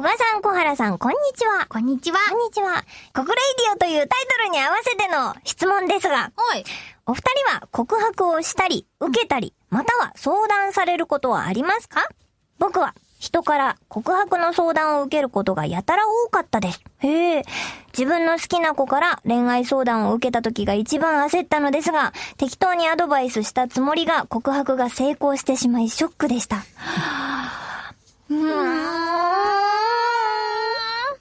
小賀さん、小原さん、こんにちは。こんにちは。こんにちは。国レイディオというタイトルに合わせての質問ですが、おい。お二人は告白をしたり、受けたり、または相談されることはありますか？僕は人から告白の相談を受けることがやたら多かったです。へえ。自分の好きな子から恋愛相談を受けた時が一番焦ったのですが、適当にアドバイスしたつもりが告白が成功してしまいショックでした。うーん。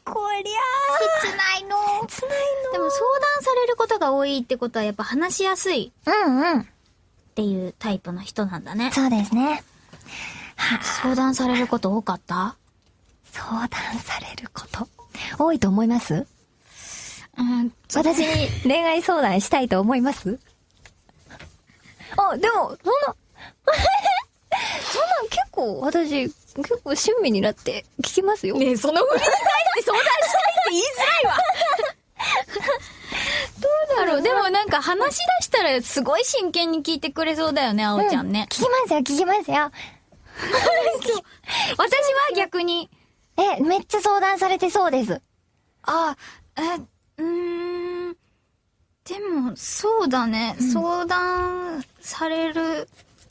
こりゃ切ないの。あ、切ないでも相談が多いってことはやっぱ話しやすいの。うんうん。っていうタイプの人なんだね。そうですね。相談されること多かった？相談されること。多いと思います？うん。私に恋愛相談したいと思います？あ、でも、そんな、そんなん結構、私、結構親身になって聞きますよ。ねえ、その振りに対して相談したいって言いづらいわ。どうだろう。でもなんか話し出したらすごい真剣に聞いてくれそうだよね、あおちゃんね。聞きますよ、聞きますよ。私は逆に、え、めっちゃ相談されてそうです。あ、え、うーん。でも、そうだね。相談される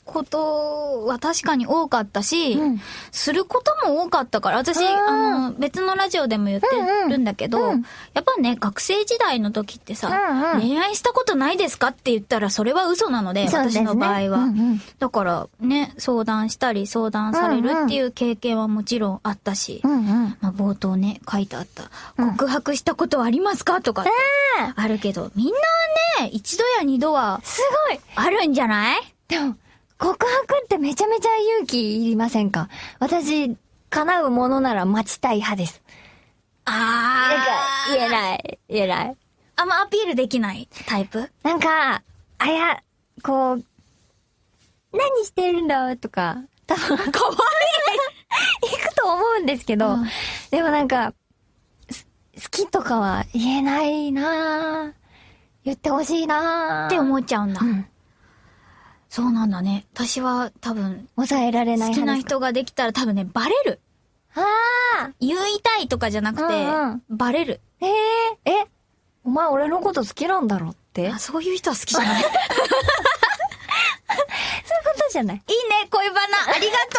ことは確かに多かったし、うん。することも多かったから、私、あの、別のラジオでも言ってるんだけど、うん。うんやっぱね、学生時代の時ってさ、うんうん。恋愛したことないですかって言ったらそれは嘘なので、ですね。私の場合は。うんうん。だからね、相談したり相談されるっていう経験はもちろんあったし、うんうん。まあ、冒頭ね、書いてあった、うん。告白したことはありますかとかってああるけど、みんなね、一度や二度はすごい。あるんじゃない？でも、告白ってめちゃめちゃ勇気いりませんか？私、叶うものなら待ちたい派です。なんか、言えい。ない、言えない。あんまアピールできないタイプ？なんか、あや、こう、何してるんだとか、多分、かわいい行くと思うんですけど、うんでもなんか、す好きとかは言えないなぁ言ってほしいなぁって思っちゃうんだ。うん。そうなんだね。私は多分、抑えられない好きな人ができたら多分ね、バレる。ああ言いたいとかじゃなくて、うんバレる。えええ、お前俺のこと好きなんだろって？あ、そういう人は好きじゃない。いいね、そういうことじゃない恋バナ。ありがとう。